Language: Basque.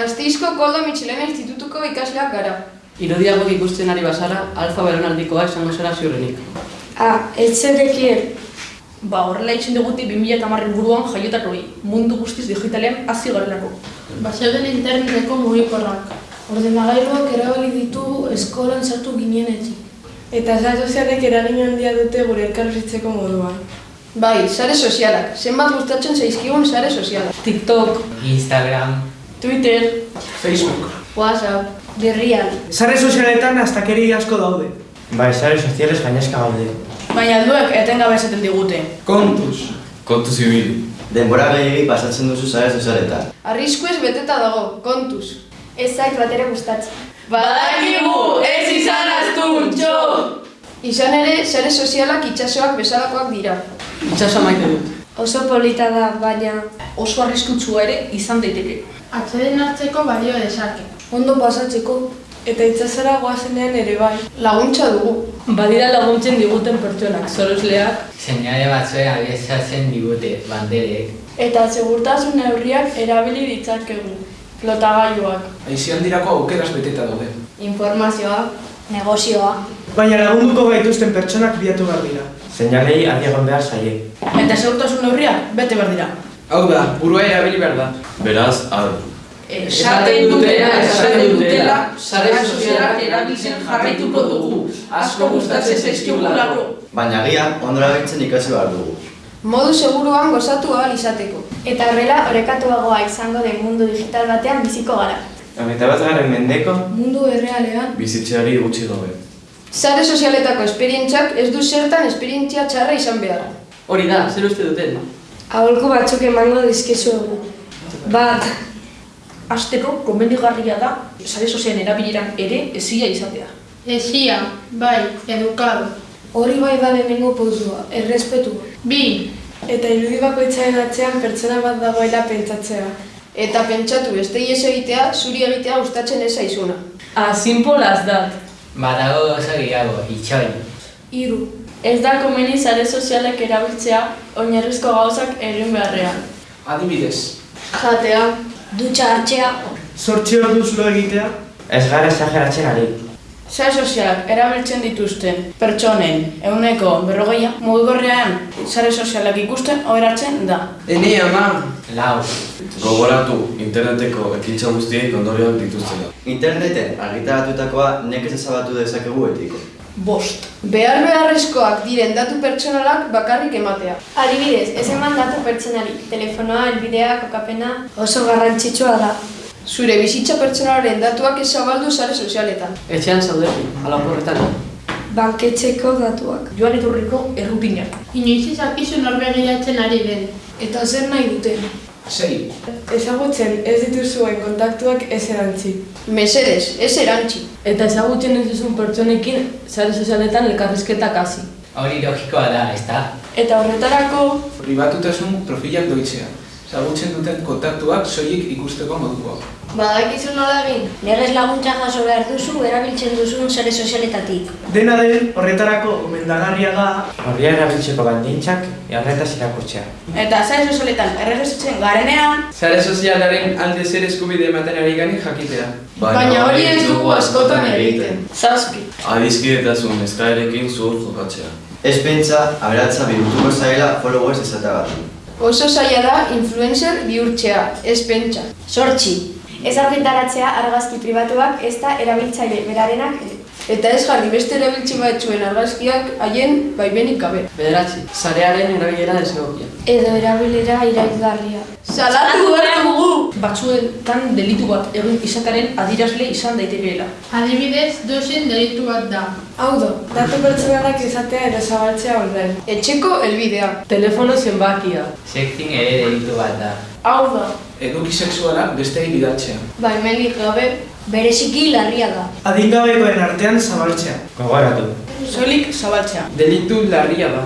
Koldo Mitxilena institutuko ikasleak gara. Irodiago ikusten ari bazara, alfa belaunaldikoa esango zera ziurrenik. Ah, ez zedekien. Ba, horrela itxen duguti 2008 buruan jaiotakoi, mundu guztiz digitalean hasi garelako. Bazeuden interneteko mugikorrak. Ordenagailuak erabili ditu eskolan sartu ginenetik. Eta sare sozialek eragin handia dute gure elkarbizitzeko moduan. Bai, sare sozialak. Zenbat gustatzen zaizkigun sare sozialak. TikTok, Instagram, Twitter, Facebook. WhatsApp. Berrian. Sare sozialetan astakeri asko daude. bai, sare soziales gainezka gaude. baina alduek etengabe esaten digute. Kontuz. Kontu zibil. Denbora gehiagik pasatzen duzu sare sozialetan. Arriskuez beteta dago, kontuz. Ez zait bat ere gustatzen. Badakigu, ez izan astuntxo! Izan ere, sare sozialak itsasoak bezalakoak dira. itxaso maite dut. Oso polita da, baina Oso arriskutsua ere izan daiteke. Atzeden hartzeko balio dezake. ondo pasatzeko. Eta itsasora goazenean ere bai. Laguntza dugu. Badira laguntzen diguten pertsonak, sorosleak, Seinale batzuen abiesatzen digute, banderek. Eta segurtasun neurriak erabili ditzakegu. Flotagailuak. Aizialdirako aukeraz beteta daude. Informazioa. Negozioa. Baina lagunduko gaituzten pertsonak bilatu behar dira. Seinalei adi egon behar zaie. Eta segurtasun neurriak bete behar dira. Hau da, burua erabili behar da. Beraz, ar. Esaten dutela, esaten dutela, sare sozialak erabiltzen jarraituko dugu. Asko gustatzen zaizkigulako. Baina agian, ondora biltzen ikasi behar dugu. Modu seguruan gozatu ahal izateko. Eta horrela, orekatuagoa izango den mundu digital batean biziko gara. Hogeita bat garen mendeko, Mundu errealean, Bizitzeari gutxi gabe. Sare sozialetako esperientziak ez du zertan esperientzia txarra izan behar. Hori da, zer uste duten? Aholku batzuk emango dizkizuegu. Bat, Azteko, komenigarria da, sare sozialen erabileran ere ezia izatea. esia, bai, edukado. hori bai da lehenengo pausua, errespetu. Bi, Eta irudi bakoitzaren atzean pertsona bat dagoela pentsatzea. Eta pentsatu beste ies egitea, zuri egitea gustatzen ez zaizuna. Ah, simple as that. badago oso gehiago, itxoin. Hiru. Ez da komeni sare sozialek erabiltzea oinarrizko gauzak egin beharrean. Adibidez, Jatea, Dutxa hartzea. sortzi orduz lo egitea, Ez gara esageratzen ari. Sare sozialak erabiltzen dituzten pertsonen euneko berrogeia mugikorrean sare sozialak ikusten oheratzen da. ene ama, Lau. Gogoratu, interneteko ekintza guztiek ondorioak dituztela. Interneten argitaratutakoa nekez ezabatu dezakegu etiko. Bost. Behar beharrezkoak diren datu pertsonalak bakarrik ematea. Adibidez, ez eman datu pertsonari, telefonoa, elbidea, kokapena, oso garrantzitsua da. Zure bizitza pertsonalaren datuak ez zabaldu sare sozialetan. Etxean zaudetu, alaporretan. Banketxeko datuak. Joan etorriko errutinak. inoiz izakizu norbegiratzen ari den. Eta zer nahi dute? sei. Ezagutzen ez dituzuen kontaktuak ez erantzi. Mesedez, ez erantzi. Eta ezagutzen ez duzun pertsonekin sare sozialetan elkarrizketak hasi. Hori logikoa da, ezta? Eta horretarako, Pribatutasun profilak doitzea. Zagutzen duten kontaktuak soilik ikusteko modukoa. badakizu nola egin? legez laguntza jaso behar duzu erabiltzen duzun sare sozialetatik. Dena den, horretarako gomendagarria da Horria erabiltzeko bandintzak, erretaz irakurtzea. Eta sare sozialetan erregistratzen garenean, Sare sozialaren alde zer eskubide ematen ari gani jakitea. Baina hori ez dugu askotan egiten. Zazpi. Adizkidetasun eskaerekin zuhur jokatzea. Ez pentsa, aberatza bihurtuko zaila followers esatagatik. Oso zaila da influencer bihurtzea, ez pentsa. Sortxi. Ez argitaratzea argazki pribatuak ez da erabiltzaile berarenak. Eta ez jarri beste erabiltzi batzuen argazkiak haien baimenik gabe. Bederatzi, sarearen erabilera desegokia. Edo erabilera irailgarria. Salatu behar dugu! batzuetan delitu bat egin izataren adirazle izan daitekeela. Adibidez, dozen delitu bat da. Hau da, datu pertsonalak izatea edo zabaltzea online. Etxeko helbidea. Telefono zenbakia. Sexting ere delitu bat da. Hau da, Eduki sexuala besteei bidaltzea. baimenik gabe, Bereziki larria da. Adingabekoen artean zabaltzea. Gogoratu. Soilik zabaltzea. Delitu larria da.